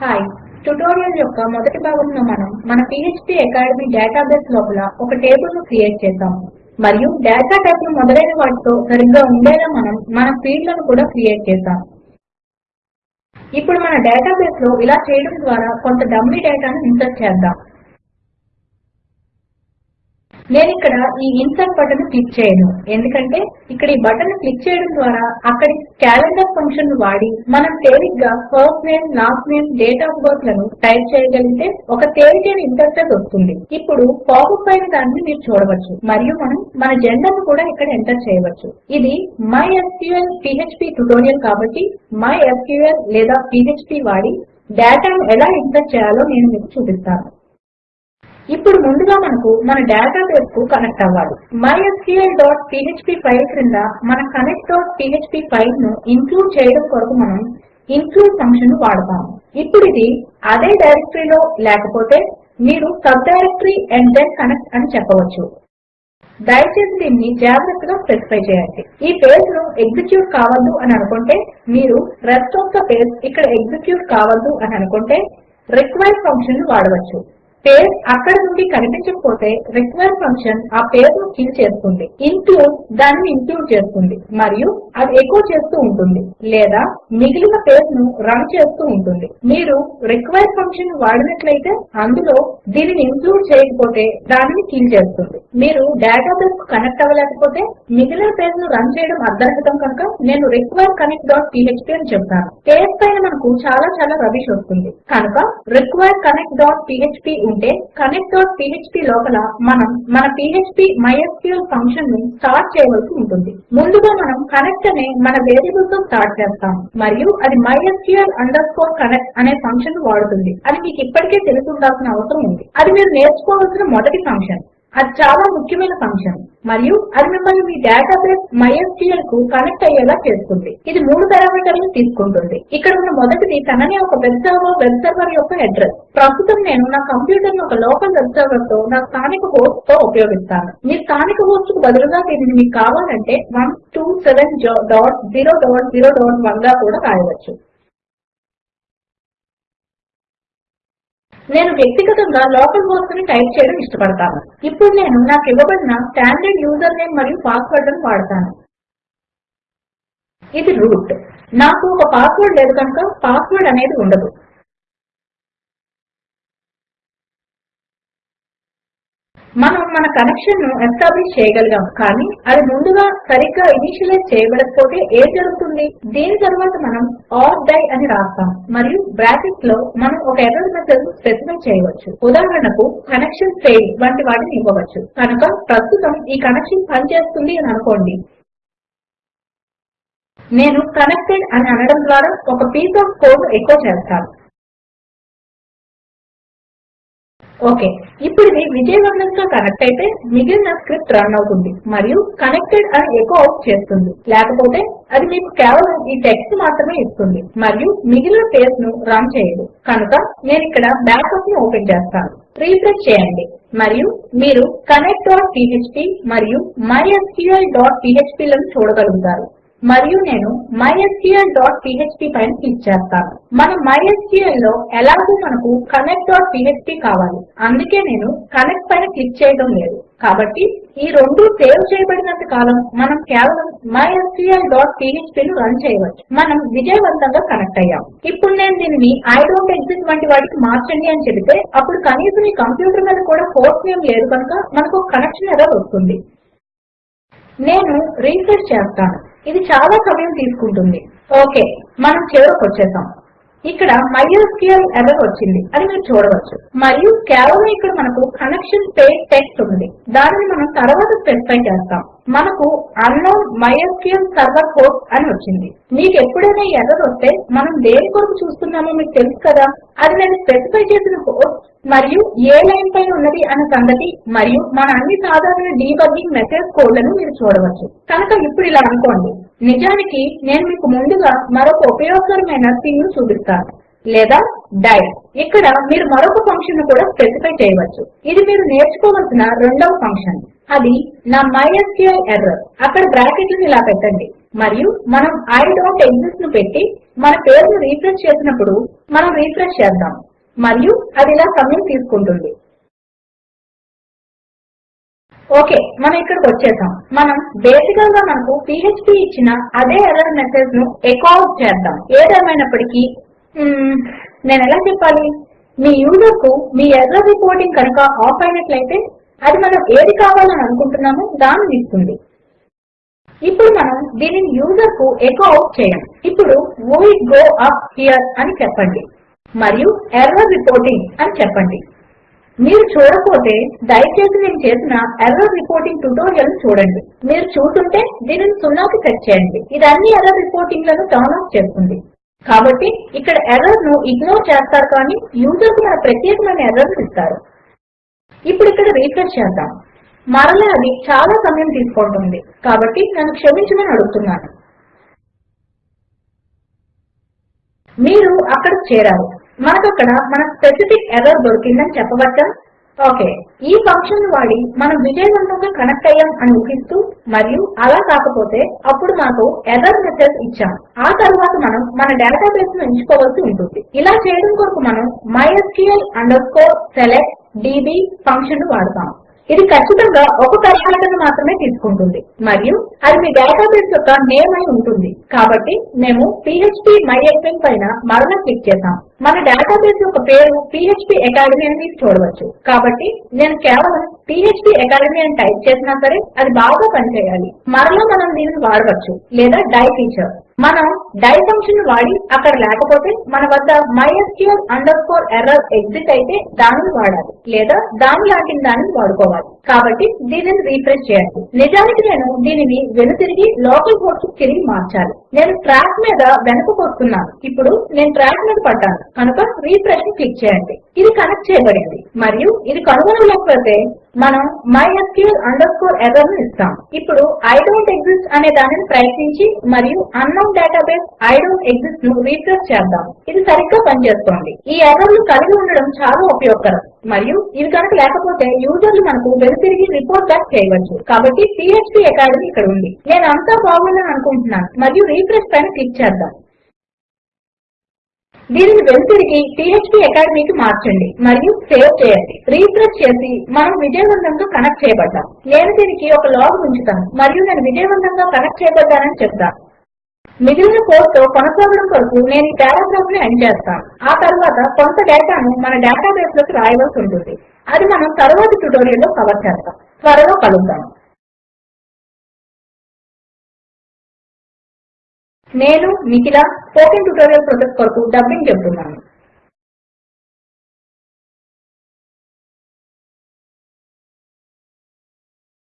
Hi tutorial యొక్క మొదటి భాగంలో మనం మన PHP అకాడమీ డేటాబేస్ లోపల ఒక టేబుల్ను క్రియేట్ చేసాము మరియు డేటా టైపులు మొదలైన వాటితో సరిగ్గా ఉండేలా మనం మన ఫీల్డ్లను కూడా క్రియేట్ చేసాము ఇప్పుడు మన డేటాబేస్లో ఇలా చేయడం ద్వారా కొంత డమ్మీ డేటాను ఇన్సర్ట్ చేద్దాం. నేను ఇక్కడ ఈ ఇన్సర్ట్ బటన్ క్లిక్ చేయను. ఎందుకంటే ఇక్కడ ఈ బటన్ క్లిక్ చేయడం ద్వారా అక్కడి క్యాలెండర్ ఫంక్షన్ను వాడి మనం తేలిగ్గా first name last name date of బర్త్లను type చేయగలిగితే ఒక తేలికైన ఇంటర్ఫేస్ వస్తుంది. ఇప్పుడు పాపప్ అయిన దానిని మీరు చూడవచ్చు. మరియు మనం మన జెండర్ను కూడా ఇక్కడ ఎంటర్ చేయవచ్చు. ఇది MySQL పీఎచ్పీ ట్యుటోరియల్ కాబట్టి MySQL లేదా పీఎచ్పీ వాడి డేటాను ఎలా ఇన్సర్ట్ చేయాలో నేను మీకు చూపిస్తాను. ఇప్పుడు ముందుగా మనకు మన డేటాబేస్కు కనెక్ట్ అవ్వాలి. mysqlపీఎచ్పీ ఫైల్ క్రింద మన కనెక్ట్ ఫైల్ను ఇంక్లూడ్ చేయడం కొరకు మనం ఇంక్లూడ్ ఫంక్షన్ను వాడతాము ఇప్పుడు ఇది అదే డైరెక్టరీలో లేకపోతే మీరు subdirectory and then connect అని చెప్పవచ్చు. దయచేసి దీన్ని జాగ్రత్తగా స్పెసిఫై చేయండి. ఈ పేజ్ను ఎగ్జిక్యూట్ కావద్దు అని అనుకుంటే మీరు రెస్ట్ ఆఫ్ ద పేజ్ ఇక్కడ ఎగ్జిక్యూట్ కావద్దు అని అనుకుంటే రిక్వైర్ ఫంక్షన్ను వాడవచ్చు. పేరు అక్కడ నుండి కనిపించకపోతే రిక్వైర్ ఫంక్షన్ ఆ పేరును ఫిల్ కిల్ చేస్తుంది. ఇంక్లూడ్ దానిని ఇంక్లూడ్ చేస్తుంది. మరియు అది ఎకో చేస్తూ ఉంటుంది. లేదా మిగిలిన పేజ్ను రన్ చేస్తూ ఉంటుంది. మీరు రిక్వైర్ ఫంక్షన్ వాడినట్లయితే అందులో దీనిని ఇంక్లూడ్ చేయకపోతే దానిని కిల్ చేస్తుంది. మీరు డేటాబేస్కు కనెక్ట్ అవ్వలేకపోతే మిగిలిన పేజ్ను రన్ చేయడం అర్థరహితం కనుక నేను రిక్వైర్ కనెక్ట్ డాట్ పీఎచ్పీ అని చెప్తాను. పేజ్ పైన మనకు చాలా చాలా రవిష్ వస్తుంది. కనుక రిక్వైర్ కనెక్ట్ డాట్ పీఎచ్పీ ఉంటే కనెక్ట్ డాట్ పీఎచ్పీ లోపల మనం మన పీఎచ్పీ మైఎస్క్యూఎల్ ఫంక్షన్ను స్టార్ట్ చేయవలసి ఉంటుంది. ముందుగా మనం కనెక్ట్ అనే మన వేరియబుల్తో స్టార్ట్ చేస్తాం మరియు అది mysql అండర్ స్కోర్ కనెక్ట్ అనే ఫంక్షన్ను వాడుతుంది. అది మీకు ఇప్పటికే తెలిసి ఉండాల్సిన అవసరం ఉంది. అది మీరు నేర్చుకోవాల్సిన మొదటి ఫంక్షన్. అది చాలా ముఖ్యమైన ఫంక్షన్. మరియు అది మిమ్మల్ని మీ డేటాబేస్ MySQL కు కనెక్ట్ అయ్యేలా చేస్తుంది. ఇది మూడు పారామీటర్లను తీసుకుంటుంది. ఇక్కడ ఉన్న మొదటిది తననే ఒక వెబ్ సర్వర్ వెబ్ సర్వర్ యొక్క అడ్రస్. ప్రస్తుతం నేను నా కంప్యూటర్ను ఒక లోకల్ వెబ్ సర్వర్తో నా స్థానిక హోస్ట్తో ఉపయోగిస్తాను. మీ స్థానిక హోస్ట్కు బదులుగా దీనిని మీకు కావాలంటే one two seven dot zero dot zero dot వన్గా కూడా రాయవచ్చు. నేను వ్యక్తిగతంగా లోకల్ హోస్ట్ని టైప్ చేయడం ఇష్టపడతాను. ఇప్పుడు నేను నాకు ఇవ్వబడిన స్టాండర్డ్ యూజర్ నేమ్ మరియు పాస్వర్డ్లను వాడతాను. ఇది రూట్. నాకు ఒక పాస్వర్డ్ లేదు కనుక పాస్వర్డ్ అనేది ఉండదు. మనం మన కనెక్షన్ను ఎస్టాబ్లిష్ చేయగలిగాం కానీ అది ముందుగా సరిగ్గా ఇనిషియలైజ్ చేయబడకపోతే ఏం జరుగుతుంది? దీని తర్వాత మనం ఆర్ డై అని రాస్తాం మరియు బ్రాకెట్స్లో మనం ఒక ఎర్రర్ మెసేజ్ స్పెసిఫై చేయవచ్చు. ఉదాహరణకు కనెక్షన్ ఫెయిల్ వంటి వాటిని ఇవ్వవచ్చు. కనుక ప్రస్తుతం ఈ కనెక్షన్ పనిచేస్తుంది అని అనుకోండి. నేను కనెక్టెడ్ అని అనడం ద్వారా ఒక పీస్ ఆఫ్ కోడ్ ఎకో చేస్తాను. ఓకే ఇప్పుడు ఇది విజయవంతంగా కనెక్ట్ అయితే మిగిలిన స్క్రిప్ట్ రన్ అవుతుంది మరియు కనెక్టెడ్ అని ఎకో అవుట్ చేస్తుంది. లేకపోతే అది మీకు కేవలం ఈ టెక్స్ట్ మాత్రమే ఇస్తుంది మరియు మిగిలిన పేజ్ను రన్ చేయదు. కనుక నేను ఇక్కడ బ్యాకప్ను ఓపెన్ చేస్తాను. రీఫ్రెష్ చేయండి. మరియు మీరు కనెక్ట్ డాట్ పీఎచ్పీ మరియు మైస్క్ల్ డాట్ పీఎచ్పీ లను చూడగలుగుతారు. మరియు నేను mysqlపీఎచ్పీ డాట్ పైన క్లిక్ చేస్తాను. మన MySQL లో ఎలాగూ మనకు కనెక్ట్ డాట్ కావాలి. అందుకే నేను కనెక్ట్ పైన క్లిక్ చేయడం లేదు. కాబట్టి ఈ రెండు సేవ్ చేయబడినంత కాలం మనం కేవలం mysqlphpను డాట్ రన్ చేయవచ్చు. మనం విజయవంతంగా కనెక్ట్ అయ్యాం. ఇప్పుడు నేను దీనిని ఐ డోంట్ ఎగ్జిస్ట్ వంటి వాటికి మార్చండి అని చెబితే అప్పుడు కనీసం ఈ కంప్యూటర్ మీద కూడా హోస్ట్ నేమ్ లేదు కనుక మనకు కనెక్షన్ ఎర్రర్ వస్తుంది. నేను రీఫ్రెష్ చేస్తాను. ఇది చాలా సమయం తీసుకుంటుంది. ఓకే మనం చివరకు వచ్చేసాం ఇక్కడ మైస్క్ల్ ఎర్రర్ వచ్చింది. అని మీరు చూడవచ్చు. మరియు కేవలం ఇక్కడ మనకు కనెక్షన్ పేర్ టెక్స్ట్ ఉంది. దానిని మనం తర్వాత స్పెసిఫై చేస్తాం. మనకు అన్నోన్ మైస్క్ల్ సర్వర్ హోస్ట్ అని వచ్చింది. మీకు ఎప్పుడైనా ఎర్రర్ వస్తే మనం దేని కొరకు చూస్తున్నామో మీకు తెలుసు కదా? అది నేను స్పెసిఫై చేసిన హోస్ట్ మరియు ఏ లైన్ పైన ఉన్నది అన్న సంగతి మరియు మన అన్ని సాధారణ డీబగ్గింగ్ మెసేజ్ కోడ్లను మీరు చూడవచ్చు. కనుక ఇప్పుడు ఇలా అనుకోండి. నిజానికి నేను మీకు ముందుగా మరొక ఉపయోగకరమైన థింగ్ను చూపిస్తాను. లేదా డై ఇక్కడ మీరు మరొక ఫంక్షన్ను కూడా స్పెసిఫై చేయవచ్చు. ఇది మీరు నేర్చుకోవలసిన రెండవ ఫంక్షన్. అది నా MySQL ఎర్రర్. అక్కడ బ్రాకెట్లను ఇలా పెట్టండి. మరియు మనం ఐ డోంట్ ఎగ్జిస్ట్ను పెట్టి మన పేరును రిఫ్రెష్ చేసినప్పుడు మనం రిఫ్రెష్ చేద్దాం. మరియు అది ఇలా సమయం తీసుకుంటుంది. ఓకే మనం ఇక్కడికి వచ్చేసాం మనం బేసికల్గా మనకు పీఎచ్పీ ఇచ్చిన అదే ఎర్రర్ మెసేజ్ను ఎకో అవుట్ చేద్దాం. ఏదేమైనప్పటికీ నేను ఎలా చెప్పాలి? మీ యూజర్కు మీ ఎర్రర్ రిపోర్టింగ్ కనుక ఆఫ్ అయినట్లయితే అది మనం ఏది కావాలని అనుకుంటున్నామో దానిని ఇస్తుంది. ఇప్పుడు మనం దీనిని యూజర్కు ఎకో అవుట్ చేయం. ఇప్పుడు వీ గో అప్ హియర్ అని చెప్పండి. మరియు ఎర్రర్ రిపోర్టింగ్ అని చెప్పండి. మీరు చూడకపోతే దయచేసి నేను చేసిన ఎర్రర్ రిపోర్టింగ్ ట్యుటోరియల్ చూడండి. మీరు చూస్తుంటే దీనిని సున్నాకి సెట్ చేయండి. ఇది అన్ని ఎర్రర్ రిపోర్టింగ్లను టర్న్ ఆఫ్ చేస్తుంది. కాబట్టి ఇక్కడ ఎర్రర్ను ఇగ్నోర్ చేస్తారు కానీ యూజర్కు మన ప్రత్యేకమైన ఎర్రర్ ఇస్తారు. ఇప్పుడు ఇక్కడ రీఫ్రెష్ చేద్దాం. మరలా అది చాలా సమయం తీసుకుంటుంది. కాబట్టి నన్ను క్షమించమని అడుగుతున్నాను. మీరు అక్కడ చేరారు మనకు అక్కడ మన స్పెసిఫిక్ ఎర్రర్ దొరికిందని చెప్పవచ్చా? ఓకే. ఈ ఫంక్షన్ వాడి మనం విజయవంతంగా కనెక్ట్ అయ్యాం అని ఊహిస్తూ మరియు అలా కాకపోతే అప్పుడు మనకు ఎర్రర్ మెసేజ్ ఇచ్చాం. ఆ తర్వాత మనం మన డేటాబేస్ను ఎంచుకోవాల్సి ఉంటుంది. ఇలా చేయడం కొరకు మనం mysql select db ఫంక్షన్ వాడతాం. ఇది ఖచ్చితంగా ఒక పారామీటర్ మాత్రమే తీసుకుంటుంది. మరియు అది మీ డేటాబేస్ యొక్క నేమ్ అయి ఉంటుంది. కాబట్టి మేము పీఎచ్పీ మైఎస్ఎల్ పైన మరలా క్లిక్ చేసాము మన డేటాబేస్ యొక్క పేరు పీఎచ్పీ అకాడమీ అని మీరు చూడవచ్చు. కాబట్టి నేను కేవలం పీఎచ్పీ అకాడమీ అని టైప్ చేసినా సరే అది బాగా పనిచేయాలి. మరలా మనం దీనిని వాడవచ్చు. లేదా డై ఫీచర్ మనం డై ఫంక్షన్ వాడి అక్కడ లేకపోతే మన వద్ద mysql underscore ఎర్రర్ ఎగ్జిట్ అయితే దానిని వాడాలి లేదా దాని లాంటి దానిని వాడుకోవాలి. కాబట్టి దీనిని రీఫ్రెష్ చేయండి. నిజానికి నేను దీనిని వెనుతిరిగి లోకల్ హోస్ట్కు తిరిగి మార్చాలి. నేను ట్రాక్ మీద వెనక వస్తున్నాను ఇప్పుడు నేను ట్రాక్ మీద పడ్డాను. కనుక రీఫ్రెష్ని క్లిక్ చేయండి. ఇది కనెక్ట్ చేయబడింది. మరియు ఇది కనుగొనలేకపోతే మనం mysql underscore ఎర్రర్ను ఇస్తాం. ఇప్పుడు ఐ అనే దానిని ప్రయత్నించి మరియు అన్నోన్ డేటాబేస్ ఐ డోంట్ ఎగ్జిస్ట్ను రీఫ్రెష్ చేద్దాం. ఇది సరిగ్గా పనిచేస్తోంది. ఈ ఎర్రర్లు కలిగి ఉండడం చాలా ఉపయోగకరం. మరియు ఇవి కనుక లేకపోతే యూజర్లు మనకు వెనుతిరిగి రిపోర్ట్ బ్యాక్ చేయవచ్చు. కాబట్టి పీఎచ్పీ అకాడమీ ఇక్కడ ఉంది. నేను అంతా బాగుందని అనుకుంటున్నాను. మరియు రిఫ్రెష్ పైన క్లిక్ చేద్దాం. దీనిని వెనుతిరిగి పీఎచ్పీ అకాడమీకి మార్చండి మరియు సేవ్ చేయండి. రీఫ్రెష్ చేసి మనం విజయవంతంగా కనెక్ట్ చేయబడ్డాం. నేను దీనికి ఒక లాగ్ ఉంచుతాను మరియు నేను విజయవంతంగా కనెక్ట్ చేయబడ్డానని చెప్తాను. మిగిలిన కోడ్తో కొనసాగడం కొరకు నేను ఈ పారాగ్రాఫ్ని ఎండ్ చేస్తాను. ఆ తర్వాత కొంత డేటాను మన డేటాబేస్లోకి రాయవలసి ఉంటుంది. అది మనం తరువాతి ట్యుటోరియల్లో కవర్ చేస్తాం. త్వరలో కలుద్దాం. నేను నిఖిల స్పోకెన్ ట్యుటోరియల్ ప్రాజెక్ట్ కొరకు డబ్బింగ్ చెబుతున్నాను